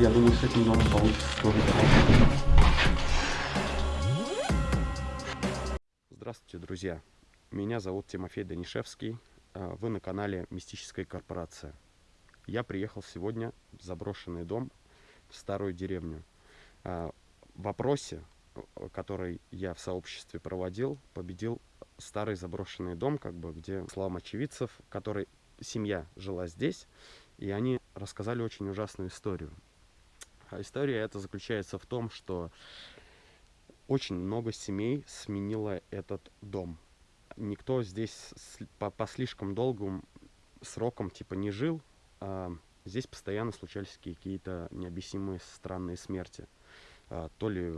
Я думаю, с этим домом получится тоже Здравствуйте, друзья. Меня зовут Тимофей Данишевский. А, вы на канале Мистическая корпорация. Я приехал сегодня в заброшенный дом в старую деревню. А, в вопросе, который я в сообществе проводил, победил старый заброшенный дом, как бы, где словам очевидцев, который семья жила здесь, и они рассказали очень ужасную историю. А история эта заключается в том, что очень много семей сменило этот дом. Никто здесь по, по слишком долгим срокам типа не жил, а здесь постоянно случались какие-то необъяснимые странные смерти. А, то ли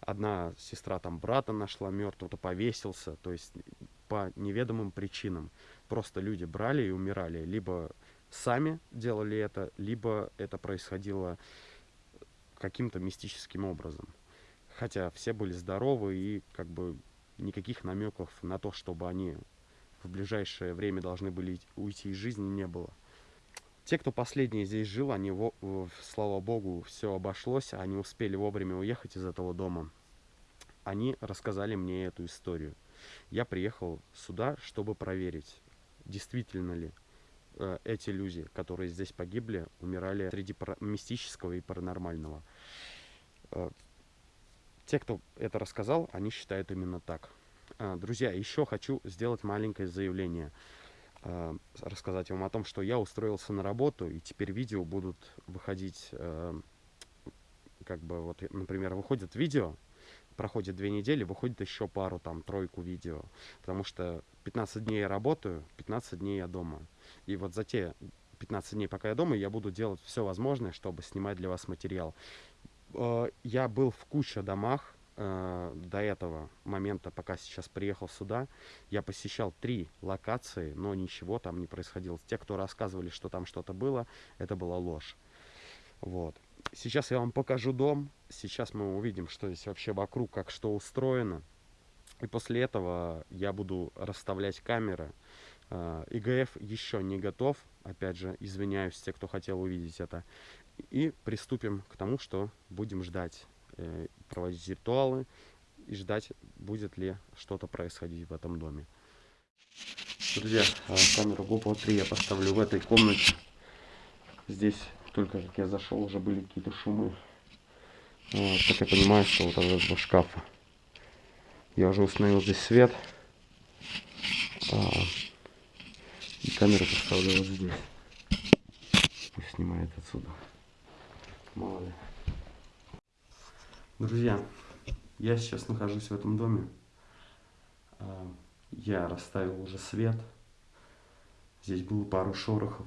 одна сестра там брата нашла мертвого, то повесился, то есть по неведомым причинам. Просто люди брали и умирали, либо сами делали это, либо это происходило каким-то мистическим образом. Хотя все были здоровы и как бы никаких намеков на то, чтобы они в ближайшее время должны были уйти из жизни, не было. Те, кто последний здесь жил, они, слава богу, все обошлось, они успели вовремя уехать из этого дома. Они рассказали мне эту историю. Я приехал сюда, чтобы проверить, действительно ли эти люди, которые здесь погибли, умирали среди мистического и паранормального. Э, те, кто это рассказал, они считают именно так. Э, друзья, еще хочу сделать маленькое заявление. Э, рассказать вам о том, что я устроился на работу, и теперь видео будут выходить, э, как бы вот, например, выходит видео, проходит две недели, выходит еще пару, там, тройку видео. Потому что 15 дней я работаю, 15 дней я дома. И вот за те 15 дней, пока я дома, я буду делать все возможное, чтобы снимать для вас материал. Э, я был в куче домах, э, до этого момента, пока сейчас приехал сюда, я посещал три локации, но ничего там не происходило. Те, кто рассказывали, что там что-то было, это была ложь. Вот. Сейчас я вам покажу дом. Сейчас мы увидим, что здесь вообще вокруг, как что устроено. И после этого я буду расставлять камеры. Э, ИГФ еще не готов. Опять же, извиняюсь, те, кто хотел увидеть это. И приступим к тому, что будем ждать. Э, проводить ритуалы и ждать, будет ли что-то происходить в этом доме. Друзья, а, камеру GoPro 3 я поставлю в этой комнате. Здесь только как я зашел, уже были какие-то шумы. Вот, как я понимаю, что вот от этого шкафа. Я уже установил здесь свет. И камеру поставлю вот здесь. Пусть снимает отсюда. Мало ли. Друзья, я сейчас нахожусь в этом доме. А, я расставил уже свет. Здесь было пару шорохов.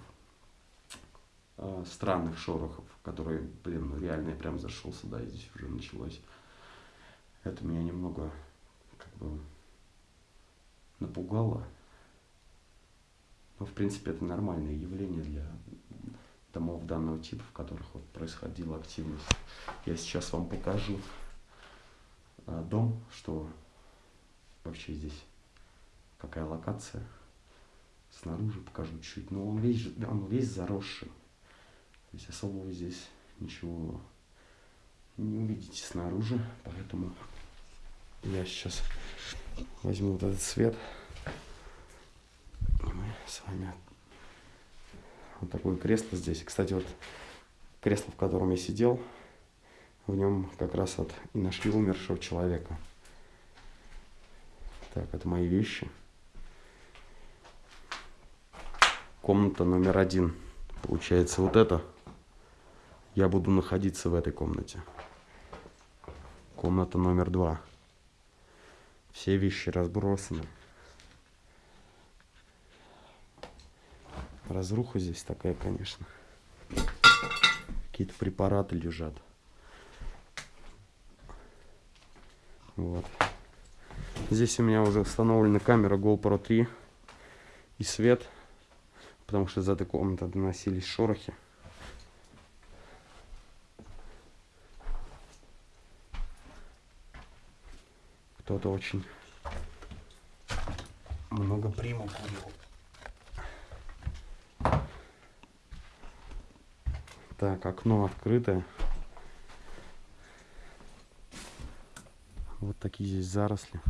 А, странных шорохов, которые, блин, ну реально я прям зашел сюда, и здесь уже началось. Это меня немного, как бы, напугало. Но, в принципе, это нормальное явление для домов данного типа, в которых вот происходила активность. Я сейчас вам покажу а, дом, что вообще здесь, какая локация. Снаружи покажу чуть, но он весь, он весь заросший. То есть особого здесь ничего не увидите снаружи, поэтому я сейчас возьму вот этот свет. С вами вот такое кресло здесь. Кстати, вот кресло, в котором я сидел, в нем как раз вот и нашли умершего человека. Так, это мои вещи. Комната номер один. Получается вот это. Я буду находиться в этой комнате. Комната номер два. Все вещи разбросаны. Разруха здесь такая, конечно. Какие-то препараты лежат. Вот. Здесь у меня уже установлена камера GoPro 3 и свет, потому что из этой комнаты доносились шорохи. Кто-то очень много примов курил. Так, окно открытое. Вот такие здесь заросли.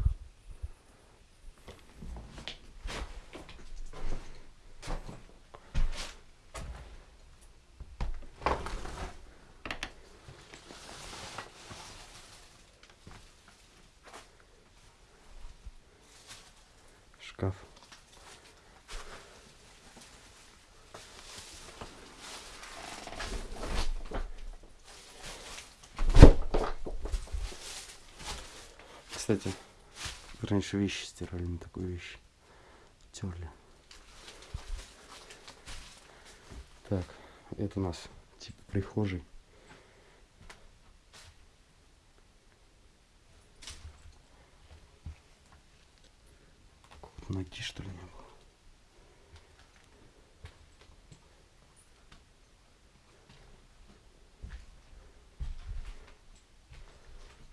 Шкаф. Кстати, раньше вещи стирали на такую вещь. Терли. Так, это у нас типа прихожий. Какого-то ноги, что ли, не было.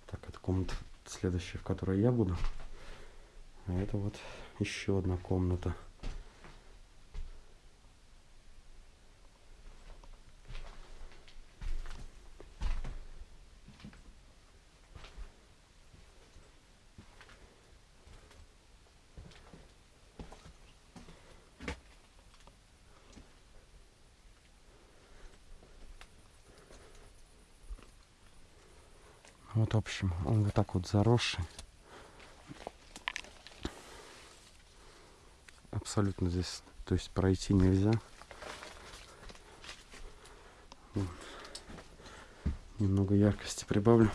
Так, это комната следующая, в которой я буду. А это вот еще одна комната. Вот, общем, так вот заросший. Абсолютно здесь, то есть пройти нельзя. Вот. Немного яркости прибавлю.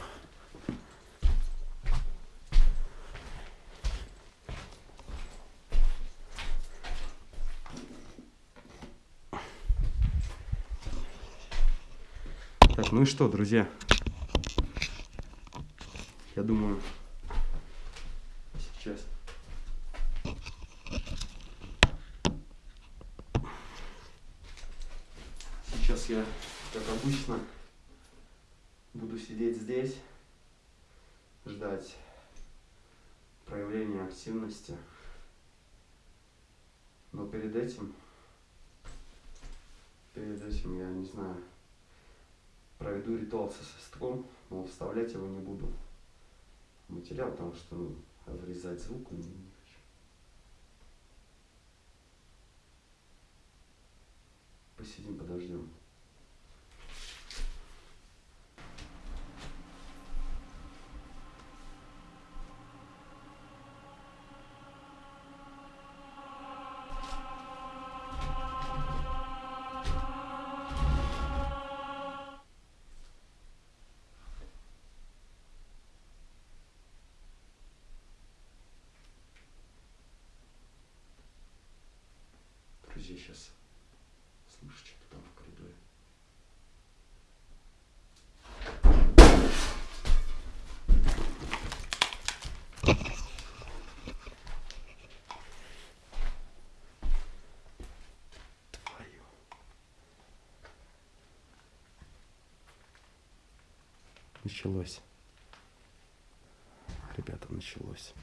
Так, ну и что, друзья? Я думаю, сейчас. Сейчас я, как обычно, буду сидеть здесь, ждать проявления активности. Но перед этим, перед этим, я не знаю, проведу ритуал со свистком, но вставлять его не буду материал, потому что ну, вырезать звук не, не хочу. Посидим, подождем. Началось. Ребята, началось.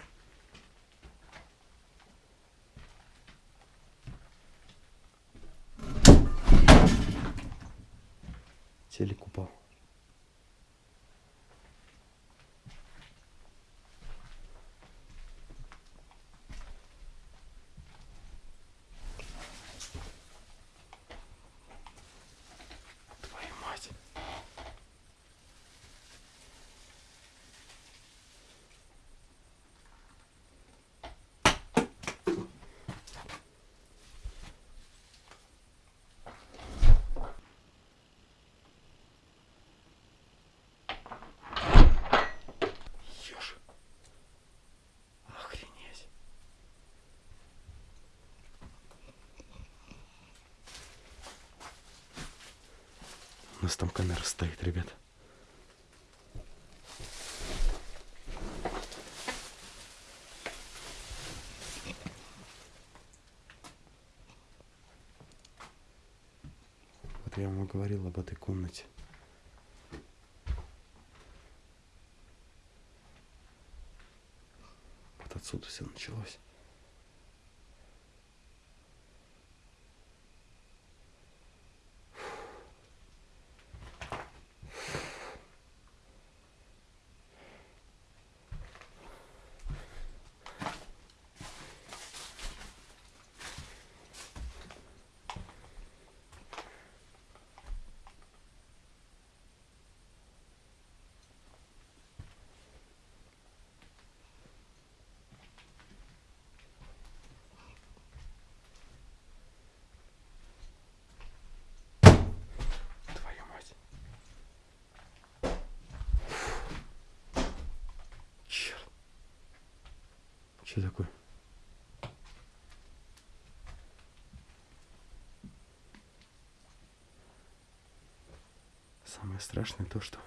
Телек упал. Твою мать. Ёж. Охренеть. У нас там камера стоит, ребят. Вот я вам говорил об этой комнате. Вот отсюда все началось. Что такое? Самое страшное то, что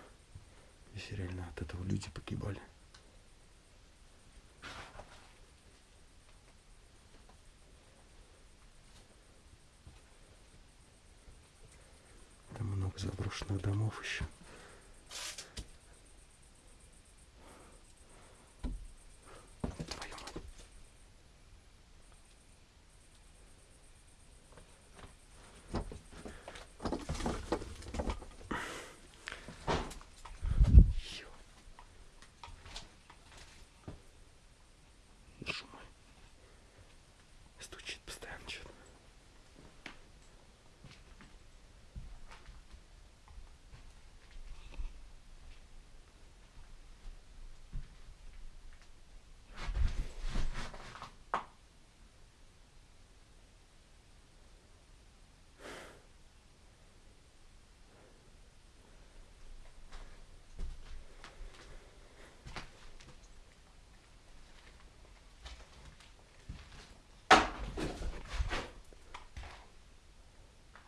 здесь реально от этого люди погибали. Там много заброшенных домов еще. Твою мать. Ё. Шум. Стучит постоянно что-то.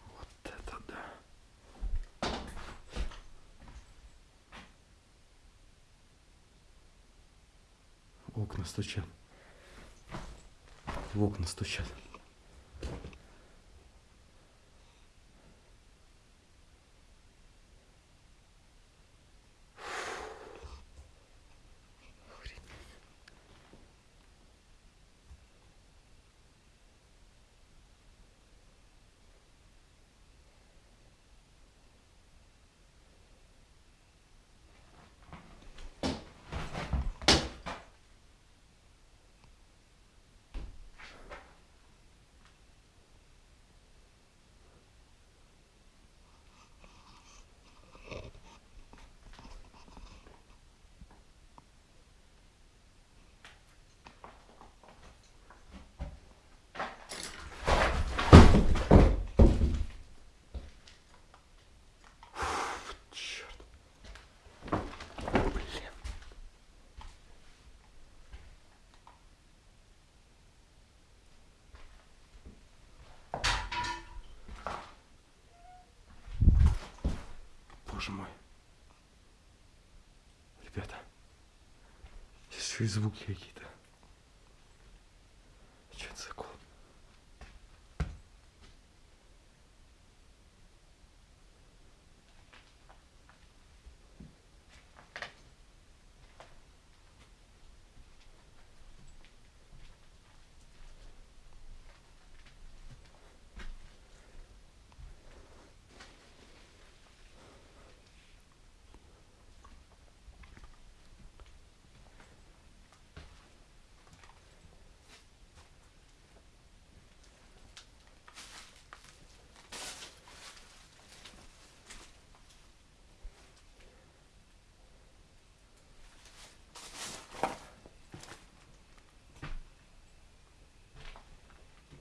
Вот это да. В окна стучат. В окна стучат. Боже мой. Ребята. Здесь еще и звуки какие-то. Что это за кол?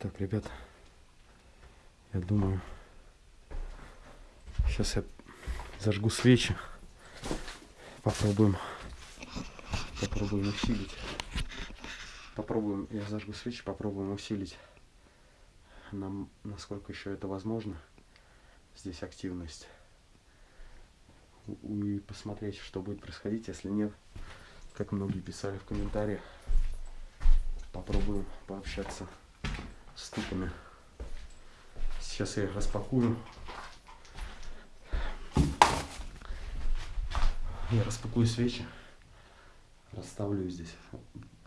Так, ребят, я думаю, сейчас я зажгу свечи, попробуем, попробуем усилить, попробуем, я зажгу свечи, попробуем усилить, нам, насколько еще это возможно, здесь активность, и посмотреть, что будет происходить, если нет, как многие писали в комментариях, попробуем пообщаться с тыками. Сейчас я их распакую. Я распакую свечи, расставлю здесь,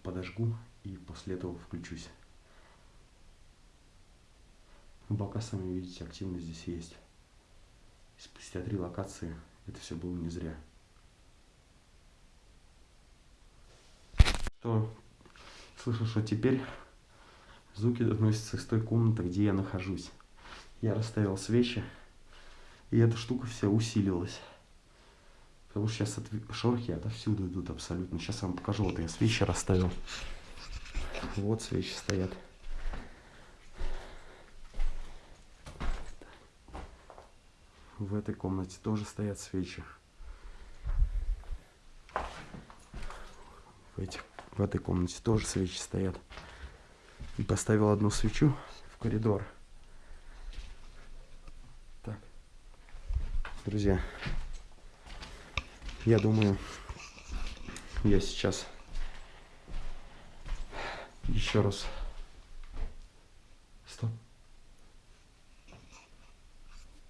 подожгу и после этого включусь. Ну, пока сами видите, активность здесь есть. Спустя три локации это все было не зря. Что слышу, что теперь Звуки доносятся из той комнаты, где я нахожусь. Я расставил свечи, и эта штука вся усилилась. Потому что сейчас от... шорохи отовсюду идут абсолютно. Сейчас я вам покажу. Вот я свечи расставил. Вот свечи стоят. В этой комнате тоже стоят свечи. В этих В этой комнате тоже свечи стоят. И поставил одну свечу в коридор. Так. Друзья, я думаю, я сейчас еще раз. Стоп.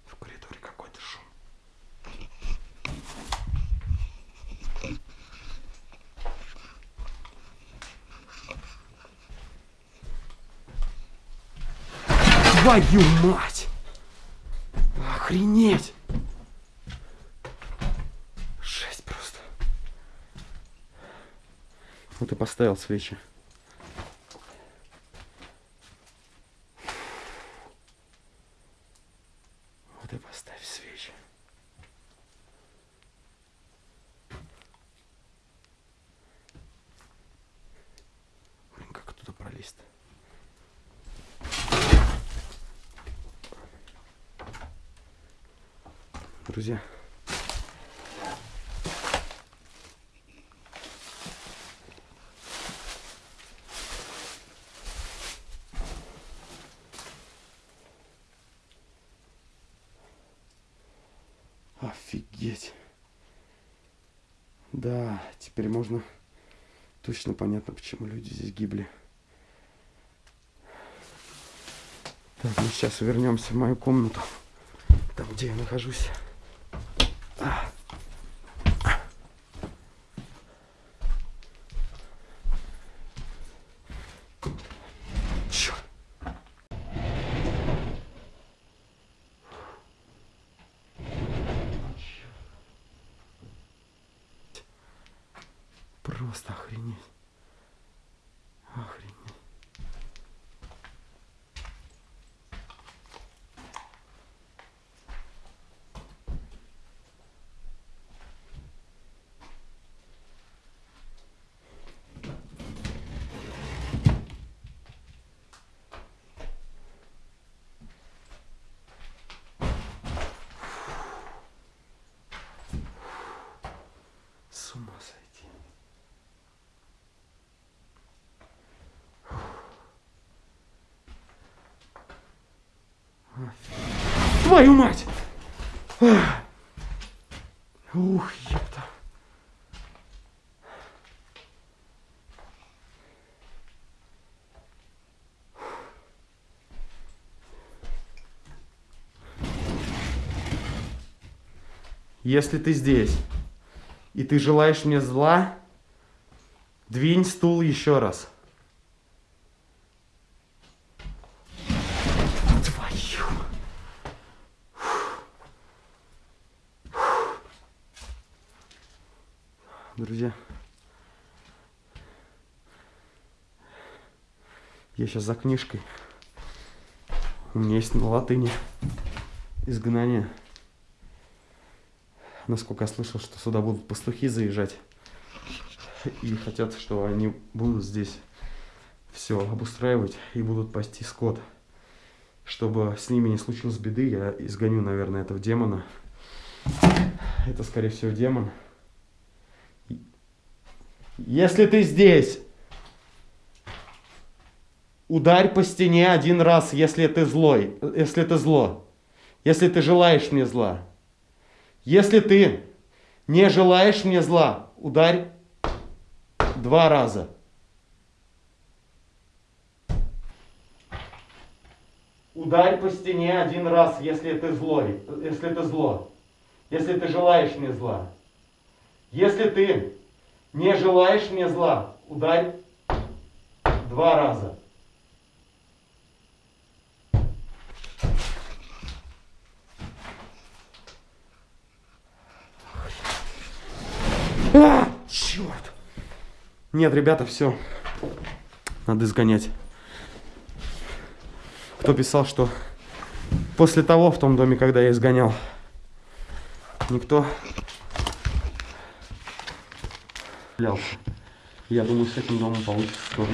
В коридоре какой-то шум. Твою мать! Охренеть! Жесть просто. Вот и поставил свечи. Вот и поставь свечи. Блин, как туда пролезть-то? Друзья. Офигеть. Да, теперь можно точно понятно, почему люди здесь гибли. Так, мы сейчас вернемся в мою комнату, там, где я нахожусь. А. Чёрт. Просто охренеть. Охренеть. С ума сойти. Офигеть. Твою мать! Ух, ёпта. Если ты здесь, и ты желаешь мне зла, двинь стул еще раз. Твою. Друзья, я сейчас за книжкой. У меня есть на латыни изгнание. Насколько я слышал, что сюда будут пастухи заезжать. И хотят, что они будут здесь все обустраивать и будут пасти скот. Чтобы с ними не случилось беды, я изгоню, наверное, этого демона. Это, скорее всего, демон. Если ты здесь, ударь по стене один раз, если ты злой, если ты зло. Если ты желаешь мне зла. Если ты не желаешь мне зла, ударь два раза. Ударь по стене один раз, если ты злой, если ты зло. Если ты желаешь мне зла. Если ты не желаешь мне зла, ударь два раза. А, черт! Нет, ребята, все. Надо изгонять. Кто писал, что после того в том доме, когда я изгонял, никто. Я думаю, с этим домом получится тоже.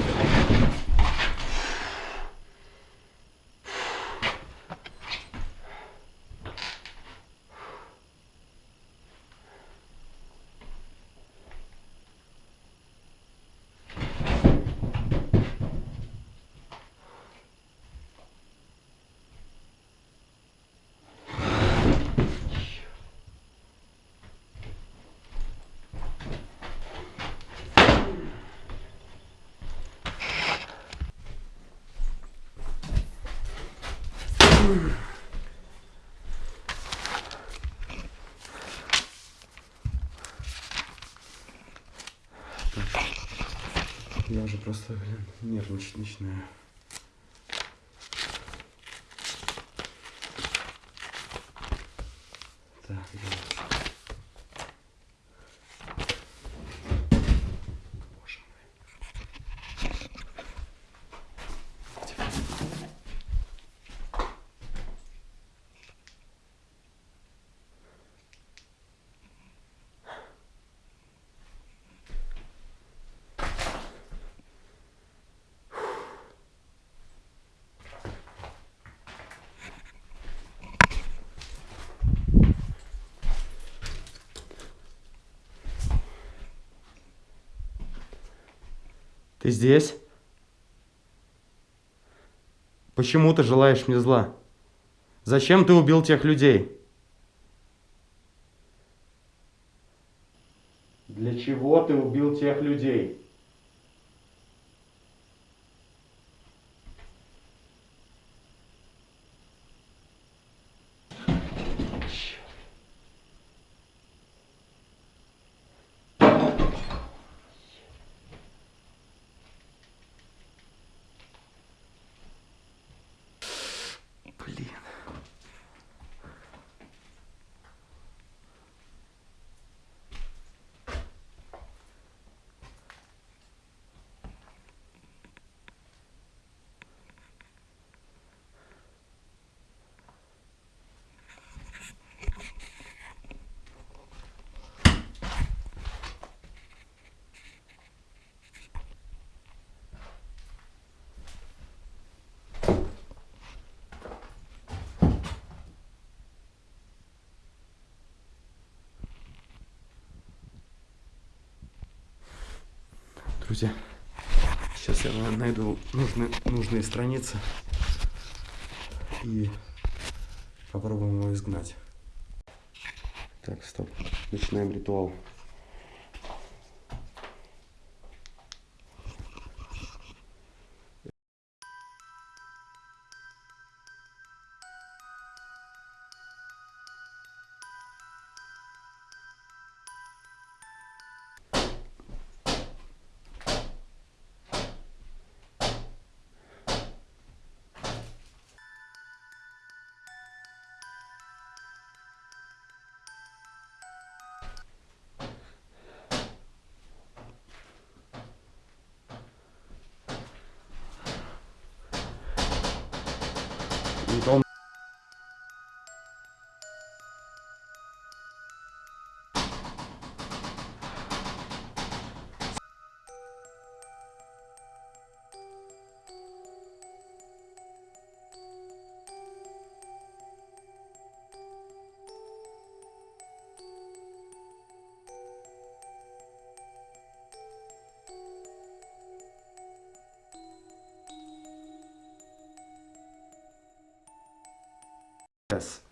Я уже просто, блин, нервничать начинаю. Так, дальше. Боже мой. Ты здесь? Почему ты желаешь мне зла? Зачем ты убил тех людей? Для чего ты убил тех людей? Друзья, сейчас я найду нужные, нужные страницы и попробуем его изгнать. Так, стоп. Начинаем ритуал. practice.